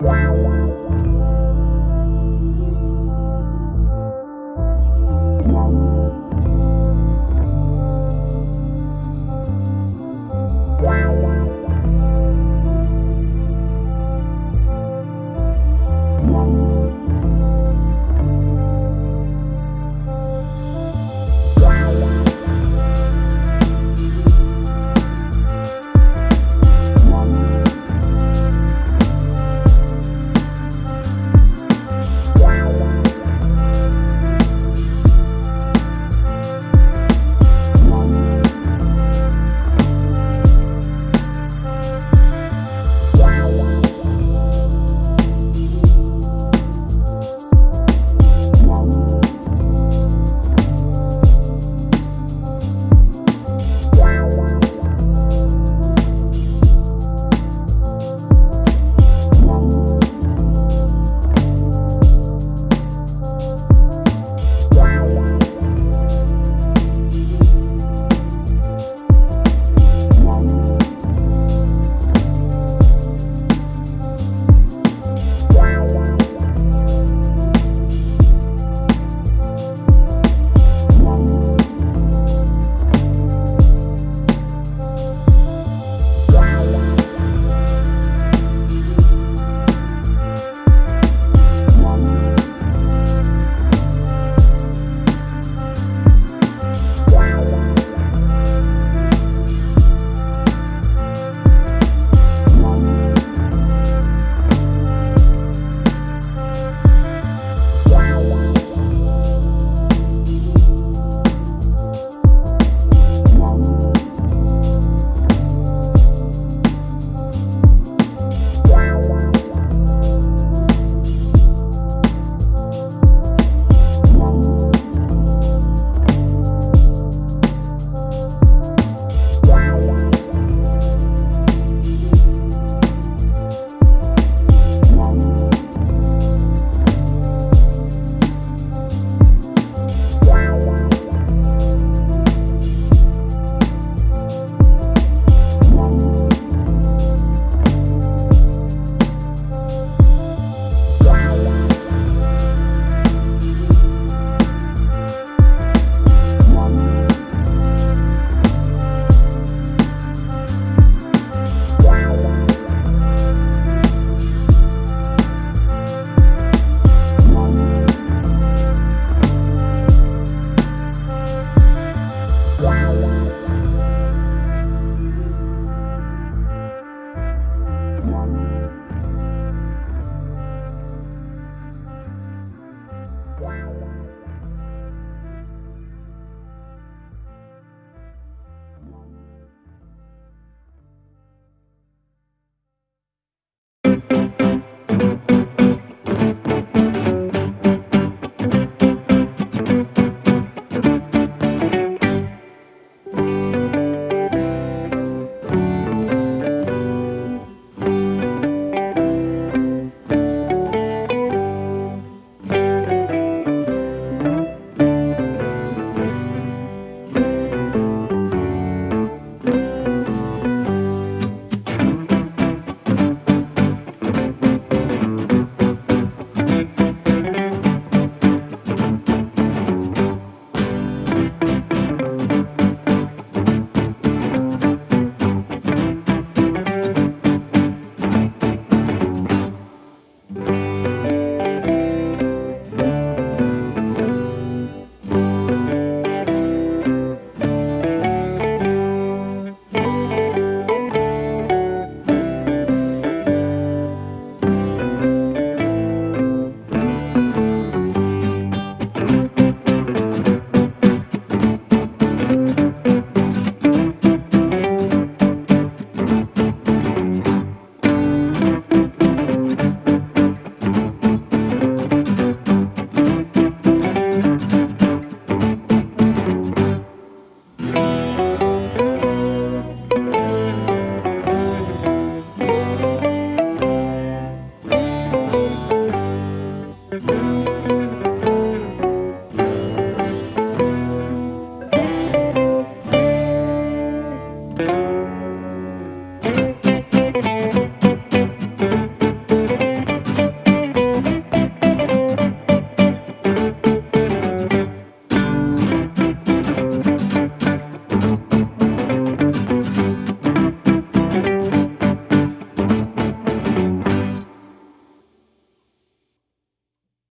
Wow.